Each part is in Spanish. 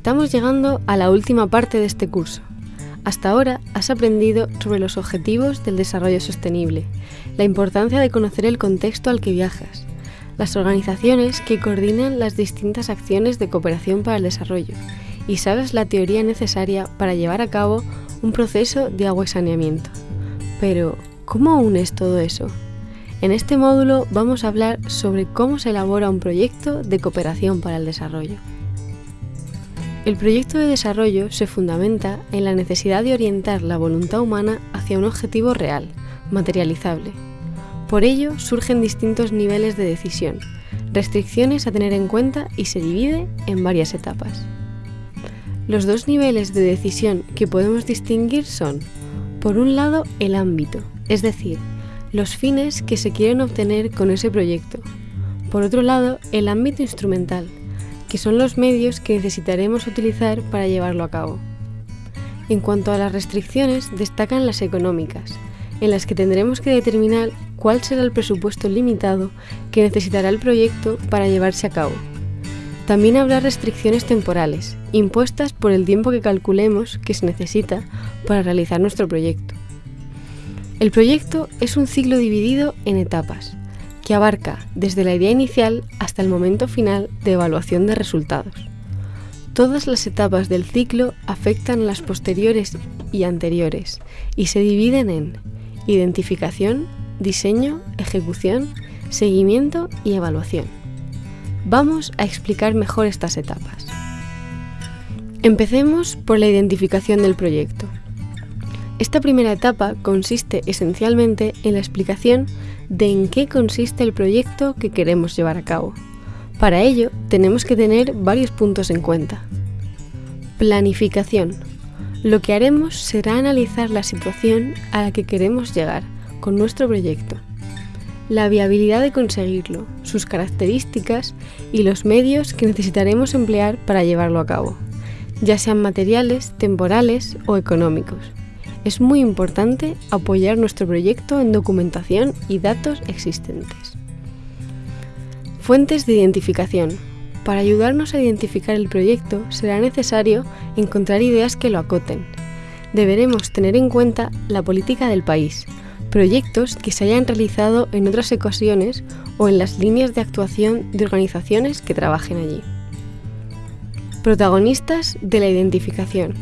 Estamos llegando a la última parte de este curso. Hasta ahora has aprendido sobre los objetivos del desarrollo sostenible, la importancia de conocer el contexto al que viajas, las organizaciones que coordinan las distintas acciones de cooperación para el desarrollo y sabes la teoría necesaria para llevar a cabo un proceso de agua y saneamiento. Pero, ¿cómo unes todo eso? En este módulo vamos a hablar sobre cómo se elabora un proyecto de cooperación para el desarrollo. El proyecto de desarrollo se fundamenta en la necesidad de orientar la voluntad humana hacia un objetivo real, materializable. Por ello surgen distintos niveles de decisión, restricciones a tener en cuenta y se divide en varias etapas. Los dos niveles de decisión que podemos distinguir son, por un lado, el ámbito, es decir, los fines que se quieren obtener con ese proyecto. Por otro lado, el ámbito instrumental, que son los medios que necesitaremos utilizar para llevarlo a cabo. En cuanto a las restricciones, destacan las económicas, en las que tendremos que determinar cuál será el presupuesto limitado que necesitará el proyecto para llevarse a cabo. También habrá restricciones temporales, impuestas por el tiempo que calculemos que se necesita para realizar nuestro proyecto. El proyecto es un ciclo dividido en etapas, que abarca desde la idea inicial hasta el momento final de evaluación de resultados. Todas las etapas del ciclo afectan a las posteriores y anteriores y se dividen en identificación, diseño, ejecución, seguimiento y evaluación. Vamos a explicar mejor estas etapas. Empecemos por la identificación del proyecto. Esta primera etapa consiste esencialmente en la explicación de en qué consiste el proyecto que queremos llevar a cabo. Para ello, tenemos que tener varios puntos en cuenta. Planificación. Lo que haremos será analizar la situación a la que queremos llegar con nuestro proyecto, la viabilidad de conseguirlo, sus características y los medios que necesitaremos emplear para llevarlo a cabo, ya sean materiales, temporales o económicos es muy importante apoyar nuestro proyecto en documentación y datos existentes. Fuentes de identificación. Para ayudarnos a identificar el proyecto será necesario encontrar ideas que lo acoten. Deberemos tener en cuenta la política del país, proyectos que se hayan realizado en otras ocasiones o en las líneas de actuación de organizaciones que trabajen allí. Protagonistas de la identificación.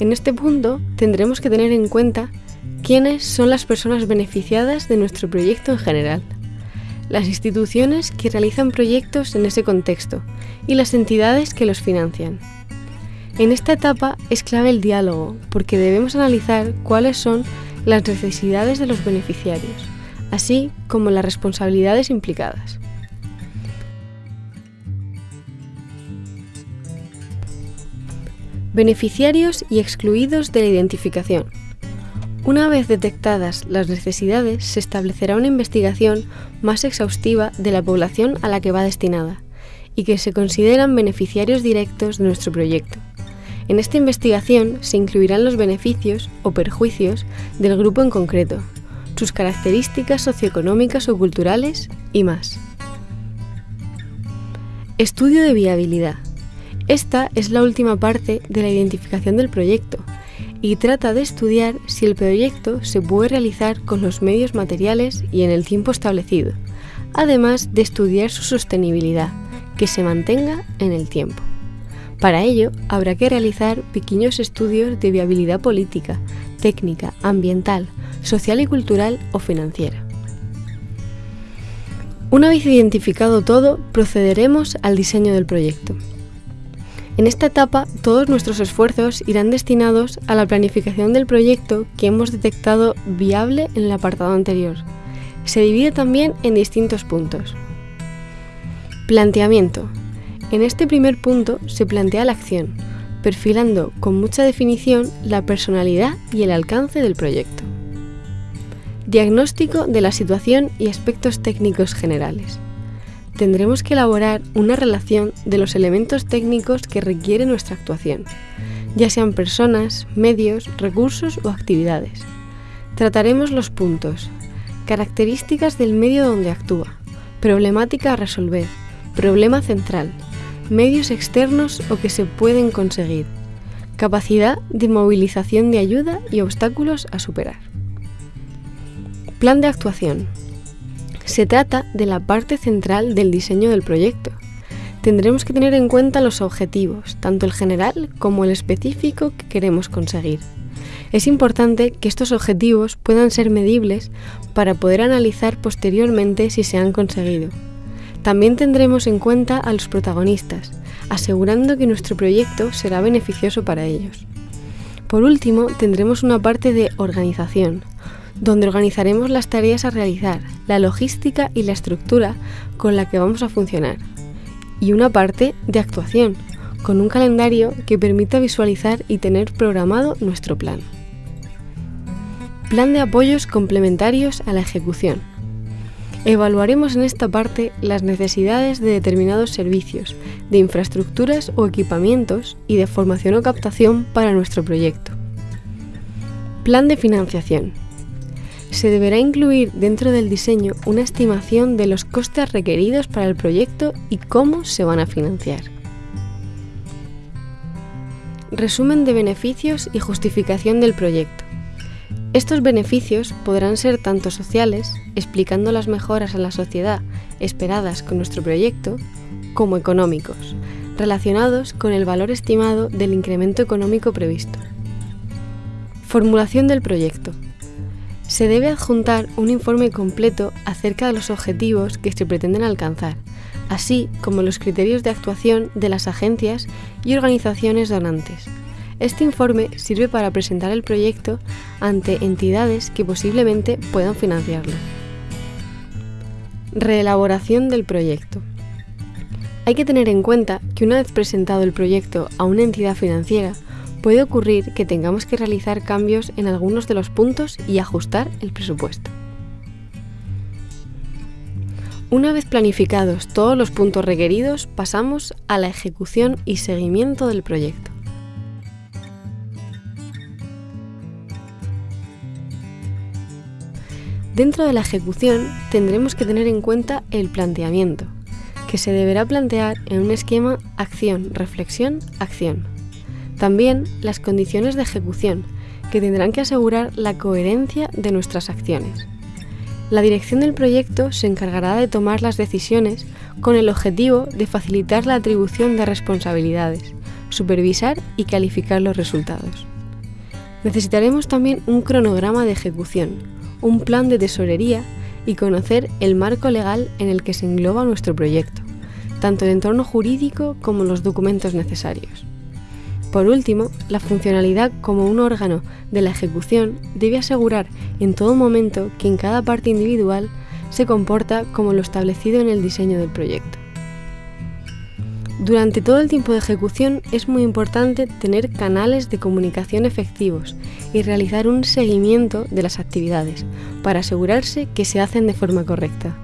En este punto tendremos que tener en cuenta quiénes son las personas beneficiadas de nuestro proyecto en general, las instituciones que realizan proyectos en ese contexto y las entidades que los financian. En esta etapa es clave el diálogo porque debemos analizar cuáles son las necesidades de los beneficiarios, así como las responsabilidades implicadas. Beneficiarios y excluidos de la identificación. Una vez detectadas las necesidades, se establecerá una investigación más exhaustiva de la población a la que va destinada y que se consideran beneficiarios directos de nuestro proyecto. En esta investigación se incluirán los beneficios o perjuicios del grupo en concreto, sus características socioeconómicas o culturales y más. Estudio de viabilidad. Esta es la última parte de la identificación del proyecto y trata de estudiar si el proyecto se puede realizar con los medios materiales y en el tiempo establecido, además de estudiar su sostenibilidad, que se mantenga en el tiempo. Para ello, habrá que realizar pequeños estudios de viabilidad política, técnica, ambiental, social y cultural o financiera. Una vez identificado todo, procederemos al diseño del proyecto. En esta etapa, todos nuestros esfuerzos irán destinados a la planificación del proyecto que hemos detectado viable en el apartado anterior. Se divide también en distintos puntos. Planteamiento. En este primer punto se plantea la acción, perfilando con mucha definición la personalidad y el alcance del proyecto. Diagnóstico de la situación y aspectos técnicos generales tendremos que elaborar una relación de los elementos técnicos que requiere nuestra actuación, ya sean personas, medios, recursos o actividades. Trataremos los puntos, características del medio donde actúa, problemática a resolver, problema central, medios externos o que se pueden conseguir, capacidad de movilización de ayuda y obstáculos a superar. Plan de actuación. Se trata de la parte central del diseño del proyecto. Tendremos que tener en cuenta los objetivos, tanto el general como el específico que queremos conseguir. Es importante que estos objetivos puedan ser medibles para poder analizar posteriormente si se han conseguido. También tendremos en cuenta a los protagonistas, asegurando que nuestro proyecto será beneficioso para ellos. Por último, tendremos una parte de organización, donde organizaremos las tareas a realizar, la logística y la estructura con la que vamos a funcionar. Y una parte de actuación, con un calendario que permita visualizar y tener programado nuestro plan. Plan de apoyos complementarios a la ejecución. Evaluaremos en esta parte las necesidades de determinados servicios, de infraestructuras o equipamientos y de formación o captación para nuestro proyecto. Plan de financiación. Se deberá incluir dentro del diseño una estimación de los costes requeridos para el proyecto y cómo se van a financiar. Resumen de beneficios y justificación del proyecto. Estos beneficios podrán ser tanto sociales, explicando las mejoras a la sociedad esperadas con nuestro proyecto, como económicos, relacionados con el valor estimado del incremento económico previsto. Formulación del proyecto. Se debe adjuntar un informe completo acerca de los objetivos que se pretenden alcanzar, así como los criterios de actuación de las agencias y organizaciones donantes, este informe sirve para presentar el proyecto ante entidades que posiblemente puedan financiarlo. Reelaboración del proyecto. Hay que tener en cuenta que una vez presentado el proyecto a una entidad financiera, puede ocurrir que tengamos que realizar cambios en algunos de los puntos y ajustar el presupuesto. Una vez planificados todos los puntos requeridos, pasamos a la ejecución y seguimiento del proyecto. Dentro de la ejecución tendremos que tener en cuenta el planteamiento, que se deberá plantear en un esquema acción, reflexión, acción. También las condiciones de ejecución, que tendrán que asegurar la coherencia de nuestras acciones. La dirección del proyecto se encargará de tomar las decisiones con el objetivo de facilitar la atribución de responsabilidades, supervisar y calificar los resultados. Necesitaremos también un cronograma de ejecución, un plan de tesorería y conocer el marco legal en el que se engloba nuestro proyecto, tanto el entorno jurídico como los documentos necesarios. Por último, la funcionalidad como un órgano de la ejecución debe asegurar en todo momento que en cada parte individual se comporta como lo establecido en el diseño del proyecto. Durante todo el tiempo de ejecución es muy importante tener canales de comunicación efectivos y realizar un seguimiento de las actividades para asegurarse que se hacen de forma correcta.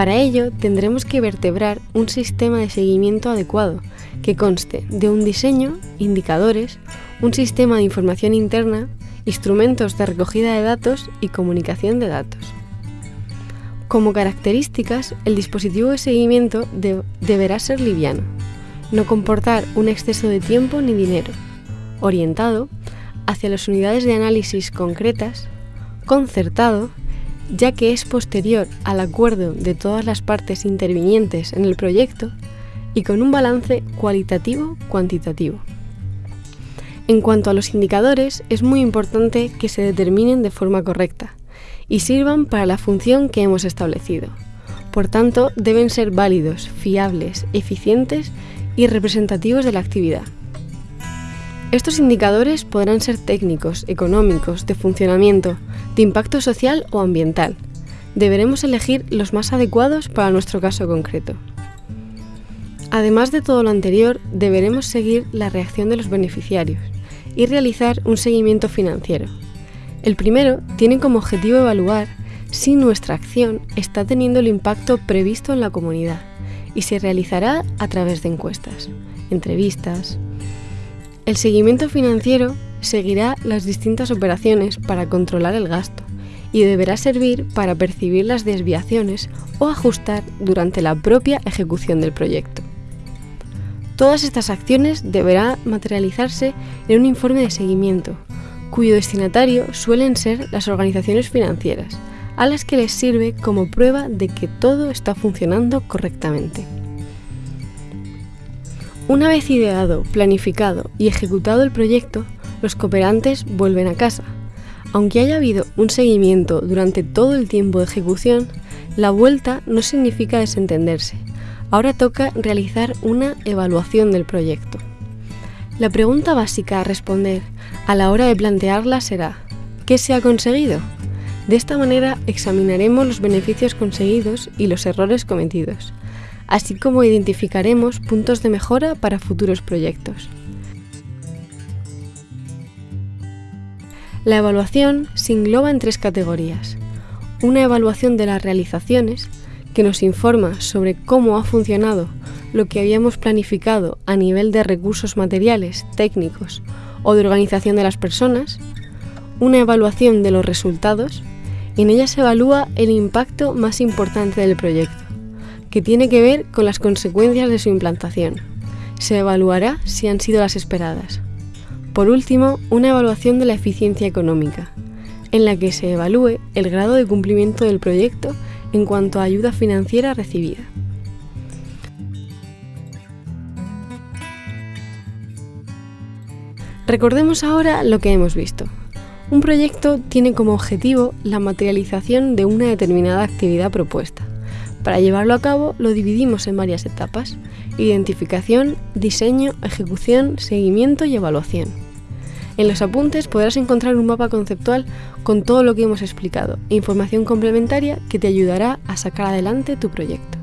Para ello tendremos que vertebrar un sistema de seguimiento adecuado que conste de un diseño, indicadores, un sistema de información interna, instrumentos de recogida de datos y comunicación de datos. Como características, el dispositivo de seguimiento deberá ser liviano, no comportar un exceso de tiempo ni dinero, orientado hacia las unidades de análisis concretas, concertado, ya que es posterior al acuerdo de todas las partes intervinientes en el proyecto y con un balance cualitativo-cuantitativo. En cuanto a los indicadores, es muy importante que se determinen de forma correcta, y sirvan para la función que hemos establecido. Por tanto, deben ser válidos, fiables, eficientes y representativos de la actividad. Estos indicadores podrán ser técnicos, económicos, de funcionamiento, de impacto social o ambiental. Deberemos elegir los más adecuados para nuestro caso concreto. Además de todo lo anterior, deberemos seguir la reacción de los beneficiarios y realizar un seguimiento financiero, el primero tiene como objetivo evaluar si nuestra acción está teniendo el impacto previsto en la comunidad y se realizará a través de encuestas, entrevistas. El seguimiento financiero seguirá las distintas operaciones para controlar el gasto y deberá servir para percibir las desviaciones o ajustar durante la propia ejecución del proyecto. Todas estas acciones deberán materializarse en un informe de seguimiento, cuyo destinatario suelen ser las organizaciones financieras, a las que les sirve como prueba de que todo está funcionando correctamente. Una vez ideado, planificado y ejecutado el proyecto, los cooperantes vuelven a casa. Aunque haya habido un seguimiento durante todo el tiempo de ejecución, la vuelta no significa desentenderse, Ahora toca realizar una evaluación del proyecto. La pregunta básica a responder a la hora de plantearla será ¿qué se ha conseguido? De esta manera examinaremos los beneficios conseguidos y los errores cometidos, así como identificaremos puntos de mejora para futuros proyectos. La evaluación se engloba en tres categorías. Una evaluación de las realizaciones, que nos informa sobre cómo ha funcionado lo que habíamos planificado a nivel de recursos materiales, técnicos o de organización de las personas, una evaluación de los resultados, en ella se evalúa el impacto más importante del proyecto, que tiene que ver con las consecuencias de su implantación. Se evaluará si han sido las esperadas. Por último, una evaluación de la eficiencia económica, en la que se evalúe el grado de cumplimiento del proyecto en cuanto a ayuda financiera recibida. Recordemos ahora lo que hemos visto. Un proyecto tiene como objetivo la materialización de una determinada actividad propuesta. Para llevarlo a cabo lo dividimos en varias etapas. Identificación, diseño, ejecución, seguimiento y evaluación. En los apuntes podrás encontrar un mapa conceptual con todo lo que hemos explicado e información complementaria que te ayudará a sacar adelante tu proyecto.